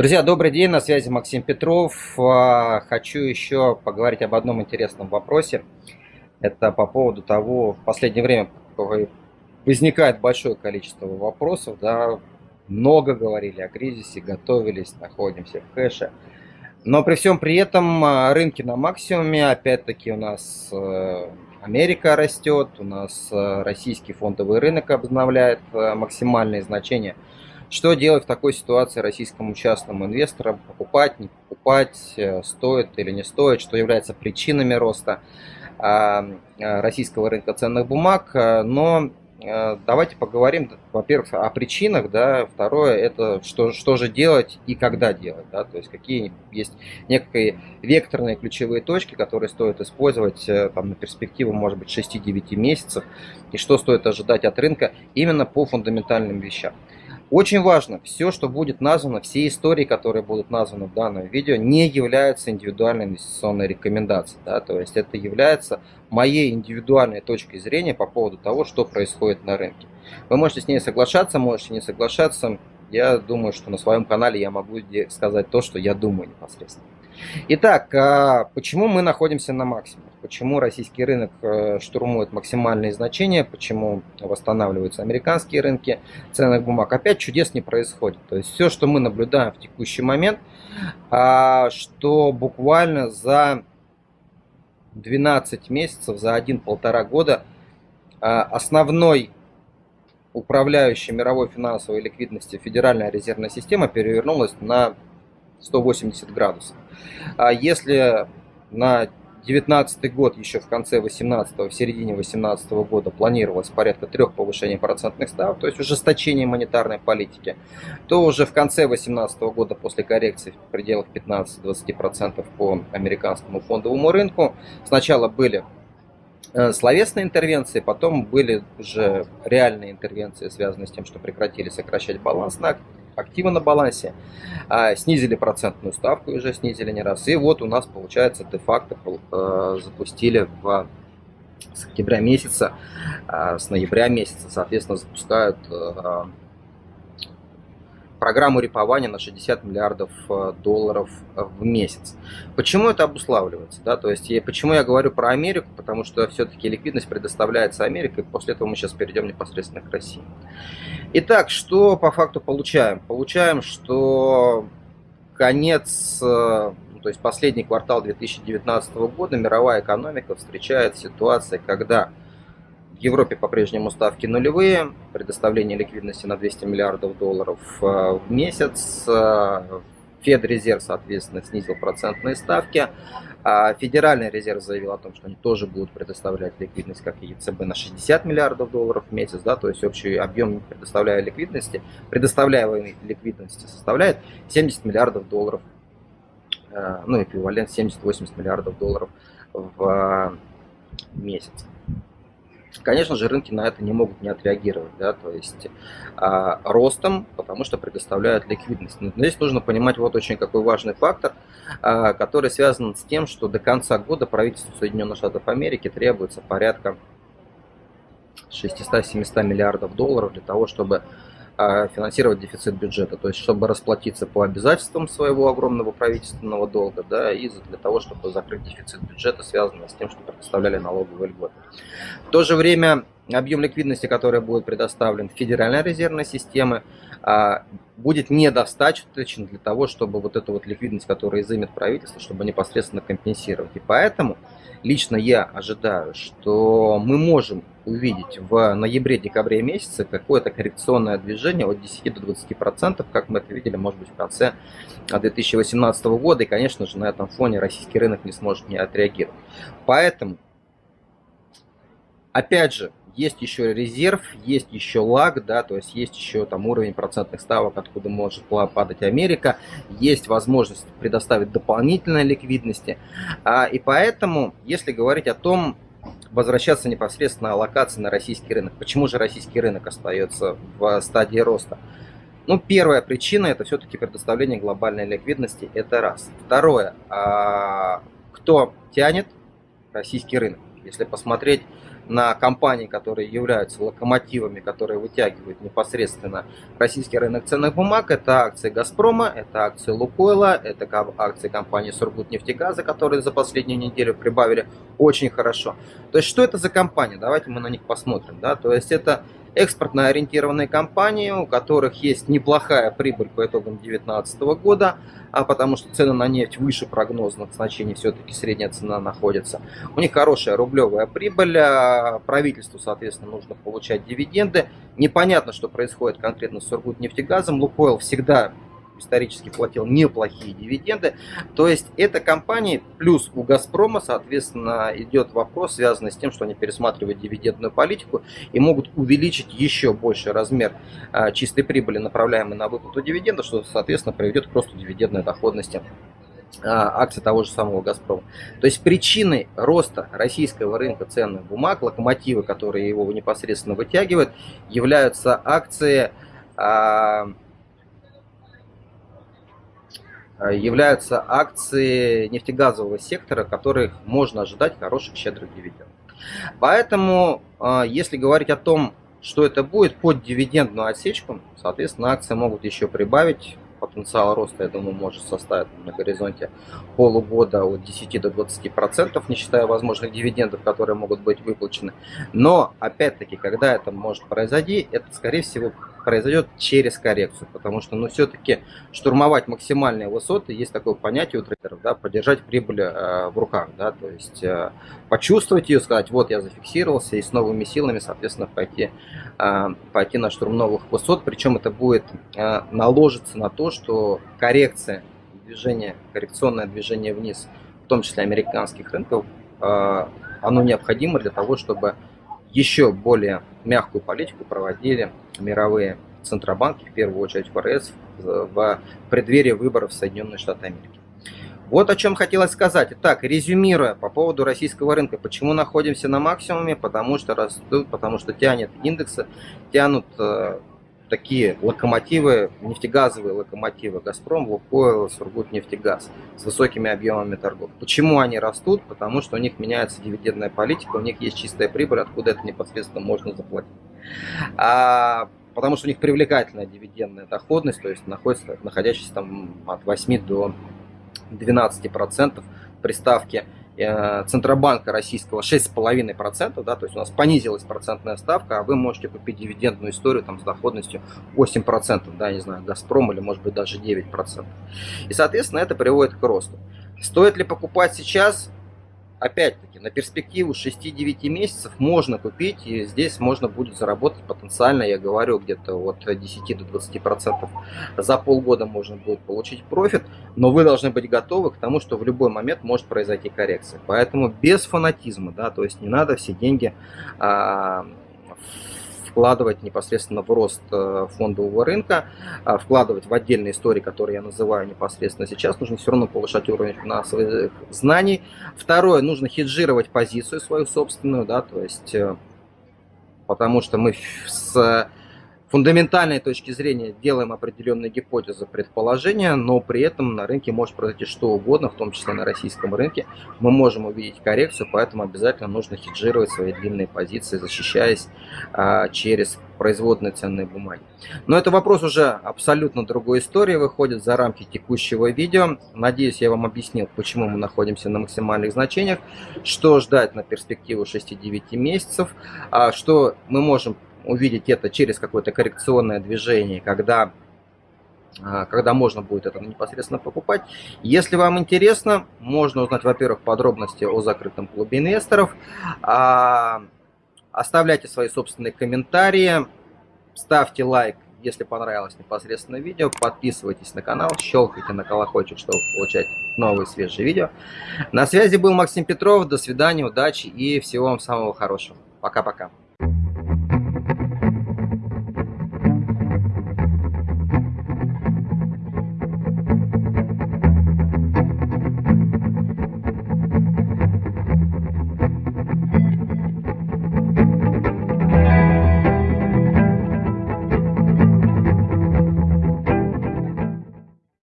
Друзья, добрый день, на связи Максим Петров. А, хочу еще поговорить об одном интересном вопросе. Это по поводу того, в последнее время возникает большое количество вопросов. Да, много говорили о кризисе, готовились, находимся в кэше. Но при всем при этом а, рынки на максимуме, опять-таки у нас э, Америка растет, у нас э, российский фондовый рынок обновляет э, максимальные значения – что делать в такой ситуации российскому частному инвестору? Покупать, не покупать, э, стоит или не стоит, что является причинами роста а, э, российского рынка ценных бумаг. Э, но давайте поговорим, во-первых, о причинах, да, второе, это что, что же делать и когда делать, да, то есть какие есть некие векторные ключевые точки, которые стоит использовать там, на перспективу, может быть, 6-9 месяцев, и что стоит ожидать от рынка именно по фундаментальным вещам. Очень важно, все, что будет названо, все истории, которые будут названы в данном видео, не являются индивидуальной инвестиционной рекомендацией. Да? То есть это является моей индивидуальной точкой зрения по поводу того, что происходит на рынке. Вы можете с ней соглашаться, можете не соглашаться. Я думаю, что на своем канале я могу сказать то, что я думаю непосредственно. Итак, а, почему мы находимся на максимуме? Почему российский рынок э, штурмует максимальные значения? Почему восстанавливаются американские рынки ценных бумаг? Опять чудес не происходит. То есть все, что мы наблюдаем в текущий момент, а, что буквально за 12 месяцев, за 1-1,5 года а, основной управляющей мировой финансовой ликвидности Федеральная резервная система перевернулась на 180 градусов. А если на 2019 год, еще в конце 18 в середине 18 года планировалось порядка трех повышений процентных ставок, то есть ужесточение монетарной политики, то уже в конце 18 года после коррекции в пределах 15-20% по американскому фондовому рынку сначала были словесные интервенции, потом были уже реальные интервенции, связанные с тем, что прекратили сокращать баланс на активы на балансе, а, снизили процентную ставку, уже снизили не раз. И вот у нас получается де-факто э, запустили в с октября месяца, а, с ноября месяца, соответственно, запускают э, программу репования на 60 миллиардов э, долларов в месяц. Почему это обуславливается? Да? То есть, почему я говорю про Америку? Потому что все-таки ликвидность предоставляется Америкой, после этого мы сейчас перейдем непосредственно к России. Итак, что по факту получаем? Получаем, что конец, э, то есть последний квартал 2019 года мировая экономика встречает ситуацию, когда Европе по-прежнему ставки нулевые, предоставление ликвидности на 200 миллиардов долларов э, в месяц. Э, Федрезерв, соответственно, снизил процентные ставки. А Федеральный резерв заявил о том, что они тоже будут предоставлять ликвидность, как и ЕЦБ, на 60 миллиардов долларов в месяц. Да, то есть общий объем предоставляемой ликвидности, предоставляемой ликвидности составляет 70 миллиардов долларов, э, ну, эквивалент 70-80 миллиардов долларов в месяц. Конечно же, рынки на это не могут не отреагировать, да, то есть а, ростом, потому что предоставляют ликвидность. Но здесь нужно понимать вот очень какой важный фактор, а, который связан с тем, что до конца года правительству Соединенных Штатов Америки требуется порядка 600-700 миллиардов долларов для того, чтобы финансировать дефицит бюджета, то есть чтобы расплатиться по обязательствам своего огромного правительственного долга, да, и для того, чтобы закрыть дефицит бюджета, связанный с тем, что предоставляли налоговые льготы. В то же время объем ликвидности, который будет предоставлен Федеральной резервной системы, а, будет недостаточен для того, чтобы вот эту вот ликвидность, которая изымет правительство, чтобы непосредственно компенсировать. И поэтому лично я ожидаю, что мы можем увидеть в ноябре-декабре месяце какое-то коррекционное движение от 10 до 20 процентов, как мы это видели, может быть, в конце 2018 года. И, конечно же, на этом фоне российский рынок не сможет не отреагировать. Поэтому, опять же, есть еще резерв, есть еще лаг, да, то есть есть еще там уровень процентных ставок, откуда может падать Америка, есть возможность предоставить дополнительной ликвидности. А, и поэтому, если говорить о том, возвращаться непосредственно аллокации на российский рынок, почему же российский рынок остается в стадии роста? Ну, первая причина это все-таки предоставление глобальной ликвидности, это раз. Второе, а, кто тянет российский рынок? Если посмотреть на компании, которые являются локомотивами, которые вытягивают непосредственно российский рынок ценных бумаг. Это акции «Газпрома», это акции «Лукойла», это акции компании «Сургутнефтегаза», которые за последнюю неделю прибавили очень хорошо. То есть, что это за компания? Давайте мы на них посмотрим. Да? То есть, это экспортно ориентированные компании, у которых есть неплохая прибыль по итогам 2019 года, а потому что цены на нефть выше прогнозных значений, все-таки средняя цена находится. У них хорошая рублевая прибыль, а правительству, соответственно, нужно получать дивиденды. Непонятно, что происходит конкретно с Сургутнефтегазом. Лукойл всегда исторически платил неплохие дивиденды. То есть это компании, плюс у Газпрома, соответственно, идет вопрос, связанный с тем, что они пересматривают дивидендную политику и могут увеличить еще больше размер а, чистой прибыли, направляемой на выплату дивидендов, что, соответственно, приведет к росту дивидендной доходности а, акций того же самого «Газпрома». То есть причиной роста российского рынка ценных бумаг, локомотивы, которые его непосредственно вытягивают, являются акции а, являются акции нефтегазового сектора, которых можно ожидать хороших щедрых дивидендов. Поэтому, э, если говорить о том, что это будет под дивидендную отсечку, соответственно, акции могут еще прибавить. Потенциал роста, я думаю, может составить на горизонте полугода от 10 до 20 процентов, не считая возможных дивидендов, которые могут быть выплачены. Но, опять-таки, когда это может произойти, это, скорее всего, произойдет через коррекцию, потому что, ну, все-таки штурмовать максимальные высоты, есть такое понятие у трейдеров, да, поддержать прибыль э, в руках, да, то есть э, почувствовать ее, сказать, вот я зафиксировался, и с новыми силами, соответственно, пойти, э, пойти на штурм новых высот, причем это будет э, наложиться на то, что коррекция, движение, коррекционное движение вниз, в том числе американских рынков, э, оно необходимо для того, чтобы еще более мягкую политику проводили мировые центробанки, в первую очередь ФРС, в преддверии выборов в Соединенные Штаты Америки. Вот о чем хотелось сказать. Итак, резюмируя по поводу российского рынка. Почему находимся на максимуме? Потому что растут, потому что тянет индексы, тянут э, такие локомотивы, нефтегазовые локомотивы «Газпром», «Лукойл», «Сургутнефтегаз» с высокими объемами торгов. Почему они растут? Потому что у них меняется дивидендная политика, у них есть чистая прибыль, откуда это непосредственно можно заплатить. А, потому что у них привлекательная дивидендная доходность, то есть находится, находящаяся там от 8 до 12% при ставке Центробанка российского 6,5%, да, то есть у нас понизилась процентная ставка, а вы можете купить дивидендную историю там, с доходностью 8%, да, не знаю, Газпром или может быть даже 9%. И, соответственно, это приводит к росту. Стоит ли покупать сейчас? Опять-таки, на перспективу 6-9 месяцев можно купить, и здесь можно будет заработать потенциально, я говорю, где-то от 10 до 20 процентов за полгода можно будет получить профит, но вы должны быть готовы к тому, что в любой момент может произойти коррекция. Поэтому без фанатизма, да, то есть не надо все деньги а, вкладывать непосредственно в рост э, фондового рынка, а вкладывать в отдельные истории, которые я называю непосредственно сейчас. Нужно все равно повышать уровень финансовых знаний. Второе, нужно хеджировать позицию свою собственную, да, то есть э, потому что мы с фундаментальной точки зрения делаем определенные гипотезы, предположения, но при этом на рынке может произойти что угодно, в том числе на российском рынке. Мы можем увидеть коррекцию, поэтому обязательно нужно хеджировать свои длинные позиции, защищаясь а, через производные ценные бумаги. Но это вопрос уже абсолютно другой истории, выходит за рамки текущего видео. Надеюсь, я вам объяснил, почему мы находимся на максимальных значениях, что ждать на перспективу 6-9 месяцев, а, что мы можем увидеть это через какое-то коррекционное движение, когда, а, когда можно будет это непосредственно покупать. Если вам интересно, можно узнать, во-первых, подробности о закрытом клубе инвесторов. А, оставляйте свои собственные комментарии, ставьте лайк, если понравилось непосредственно видео, подписывайтесь на канал, щелкайте на колокольчик, чтобы получать новые свежие видео. На связи был Максим Петров, до свидания, удачи и всего вам самого хорошего. Пока-пока.